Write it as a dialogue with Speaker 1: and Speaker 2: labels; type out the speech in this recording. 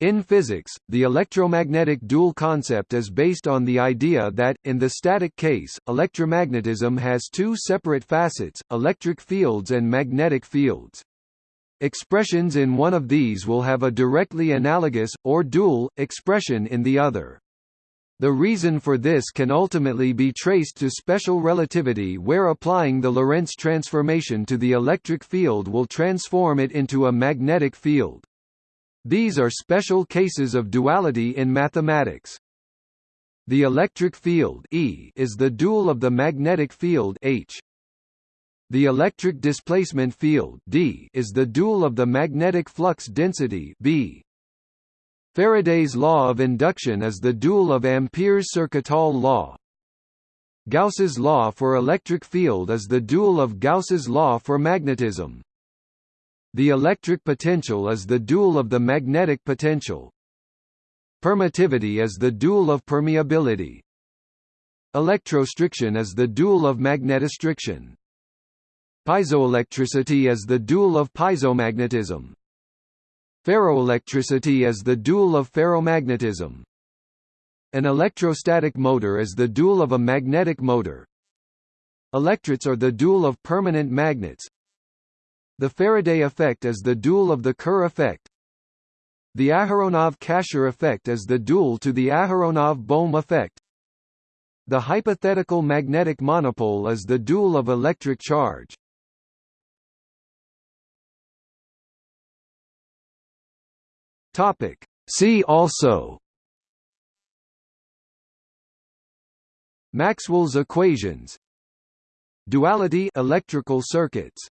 Speaker 1: In physics, the electromagnetic dual concept is based on the idea that, in the static case, electromagnetism has two separate facets, electric fields and magnetic fields. Expressions in one of these will have a directly analogous, or dual, expression in the other. The reason for this can ultimately be traced to special relativity where applying the Lorentz transformation to the electric field will transform it into a magnetic field. These are special cases of duality in mathematics. The electric field E is the dual of the magnetic field H. The electric displacement field D is the dual of the magnetic flux density B. Faraday's law of induction is the dual of Ampere's Circuital law. Gauss's law for electric field is the dual of Gauss's law for magnetism. The electric potential is the dual of the magnetic potential. Permittivity is the dual of permeability. Electrostriction is the dual of magnetostriction. Piezoelectricity is the dual of piezomagnetism. Ferroelectricity is the dual of ferromagnetism. An electrostatic motor is the dual of a magnetic motor. Electrets are the dual of permanent magnets. The Faraday effect is the dual of the Kerr effect. The Aharonov-Casher effect is the dual to the Aharonov-Bohm effect. The hypothetical magnetic monopole is the dual of electric charge. Topic. See also Maxwell's equations Duality electrical circuits